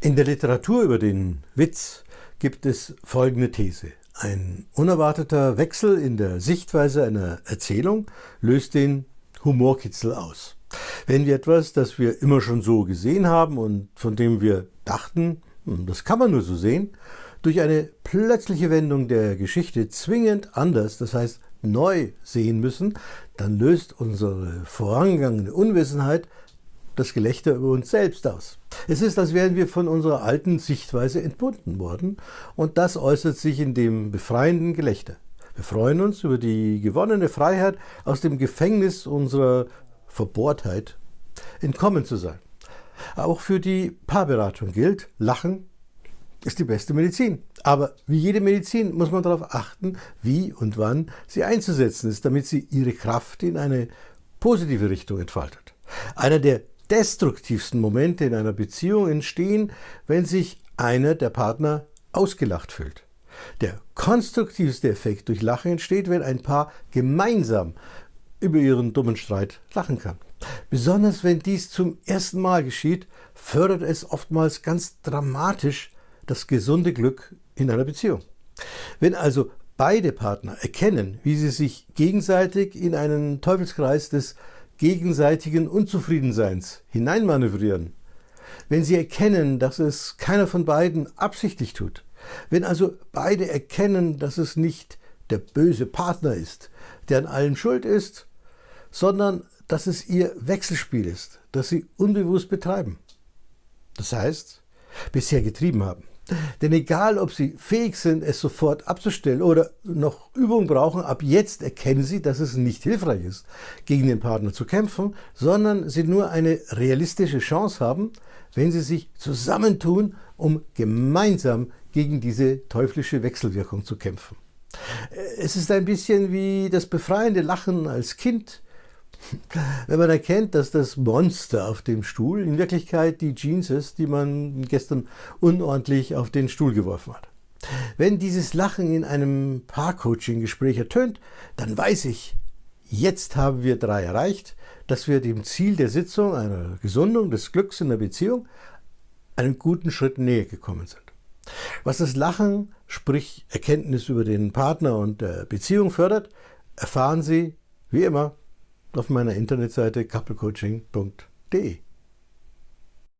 In der Literatur über den Witz gibt es folgende These. Ein unerwarteter Wechsel in der Sichtweise einer Erzählung löst den Humorkitzel aus. Wenn wir etwas, das wir immer schon so gesehen haben und von dem wir dachten, hm, das kann man nur so sehen, durch eine plötzliche Wendung der Geschichte zwingend anders, das heißt neu sehen müssen, dann löst unsere vorangegangene Unwissenheit das Gelächter über uns selbst aus. Es ist, als wären wir von unserer alten Sichtweise entbunden worden und das äußert sich in dem befreienden Gelächter. Wir freuen uns über die gewonnene Freiheit, aus dem Gefängnis unserer Verbohrtheit entkommen zu sein. Auch für die Paarberatung gilt, Lachen ist die beste Medizin. Aber wie jede Medizin muss man darauf achten, wie und wann sie einzusetzen ist, damit sie ihre Kraft in eine positive Richtung entfaltet. Einer der destruktivsten Momente in einer Beziehung entstehen, wenn sich einer der Partner ausgelacht fühlt. Der konstruktivste Effekt durch Lachen entsteht, wenn ein Paar gemeinsam über ihren dummen Streit lachen kann. Besonders wenn dies zum ersten Mal geschieht, fördert es oftmals ganz dramatisch das gesunde Glück in einer Beziehung. Wenn also beide Partner erkennen, wie sie sich gegenseitig in einen Teufelskreis des gegenseitigen Unzufriedenseins hineinmanövrieren, wenn sie erkennen, dass es keiner von beiden absichtlich tut, wenn also beide erkennen, dass es nicht der böse Partner ist, der an allem schuld ist, sondern dass es ihr Wechselspiel ist, das sie unbewusst betreiben. Das heißt, bisher getrieben haben. Denn egal, ob Sie fähig sind, es sofort abzustellen oder noch Übung brauchen, ab jetzt erkennen Sie, dass es nicht hilfreich ist, gegen den Partner zu kämpfen, sondern Sie nur eine realistische Chance haben, wenn Sie sich zusammentun, um gemeinsam gegen diese teuflische Wechselwirkung zu kämpfen. Es ist ein bisschen wie das befreiende Lachen als Kind, wenn man erkennt, dass das Monster auf dem Stuhl in Wirklichkeit die Jeans ist, die man gestern unordentlich auf den Stuhl geworfen hat. Wenn dieses Lachen in einem Paar-Coaching-Gespräch ertönt, dann weiß ich, jetzt haben wir drei erreicht, dass wir dem Ziel der Sitzung, einer Gesundung des Glücks in der Beziehung, einen guten Schritt näher gekommen sind. Was das Lachen, sprich Erkenntnis über den Partner und der Beziehung fördert, erfahren Sie, wie immer, auf meiner Internetseite couplecoaching.de.